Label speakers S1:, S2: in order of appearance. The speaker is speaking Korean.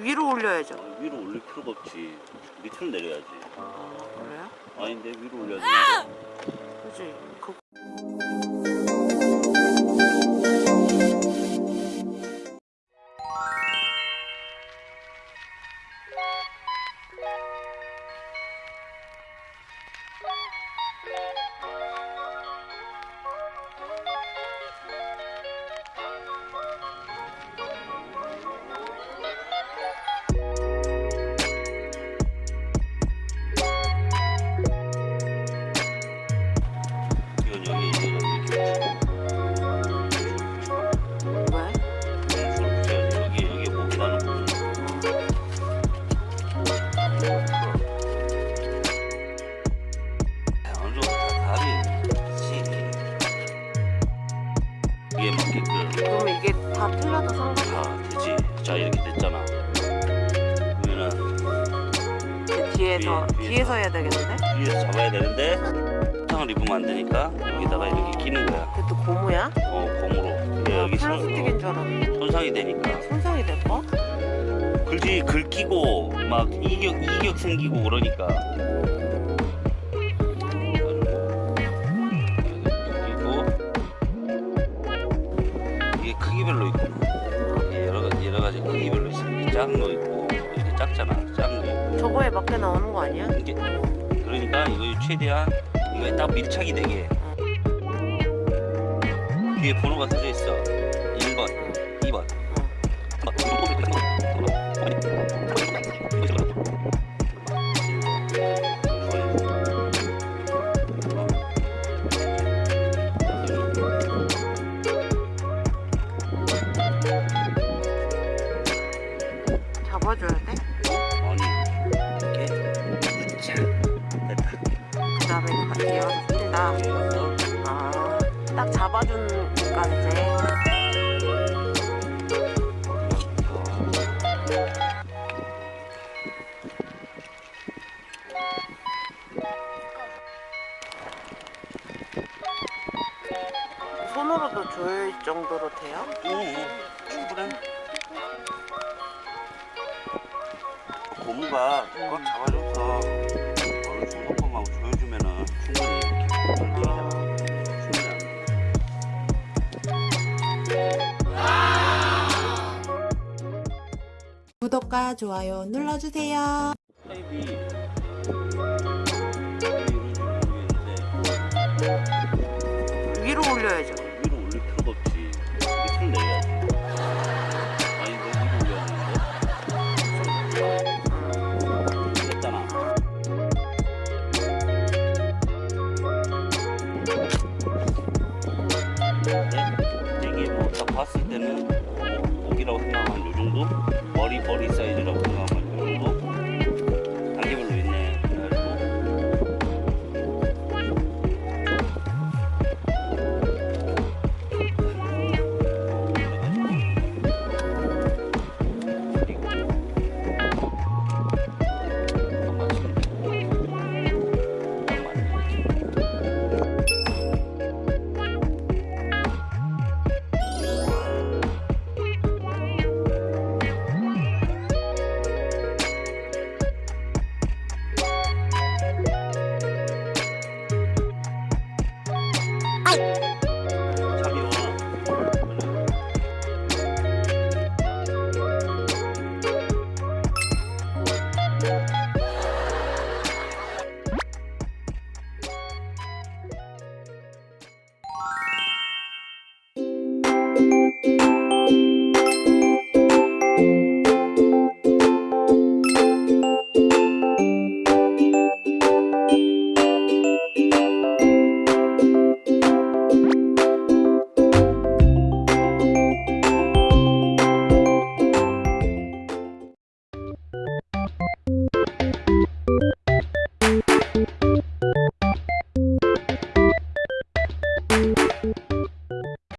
S1: 위로 올려야죠.
S2: 아, 위로 올릴 필요가 없지. 밑으로 내려야지.
S1: 그래요?
S2: 아닌데 위로 올려야 되는데.
S1: 그지?
S2: 그이 다
S1: 틀려도 상관?
S2: 다 되지. 자 이렇게 됐잖아. 그러면은
S1: 그 뒤에서
S2: 뒤에,
S1: 뒤에서 해야 되겠는데?
S2: 위에서 잡아야 되는데 상을 입으면 안 되니까 여기다가 이렇게 끼는 거야.
S1: 그것도 고무야?
S2: 어 고무로. 근데 여기 손,
S1: 플라스틱인 줄 알았는데
S2: 손상이 되니까
S1: 손상이 될까?
S2: 글지 긁히고 막 이격 이격 생기고 그러니까. 작은 거 있고 이렇게 작잖아. 작은 거.
S1: 저거에 맞게 나오는 거 아니야?
S2: 이게 그러니까 이거 최대한 이거에 딱 밀착이 되게 뒤에 번호가 써져 있어 1번 2번
S1: 잡 조일 정도로 돼요?
S2: 응, 충분해. 고무가 꽉 잡아줘서 어느 정도만 조여주면은 충분히 이렇게 안 돼.
S3: 구독과 좋아요 눌러주세요.
S1: 위로 올려야죠.
S2: 뭐 목이라고 생각하면 요 정도? 머리 머리 사이즈라고 생각하면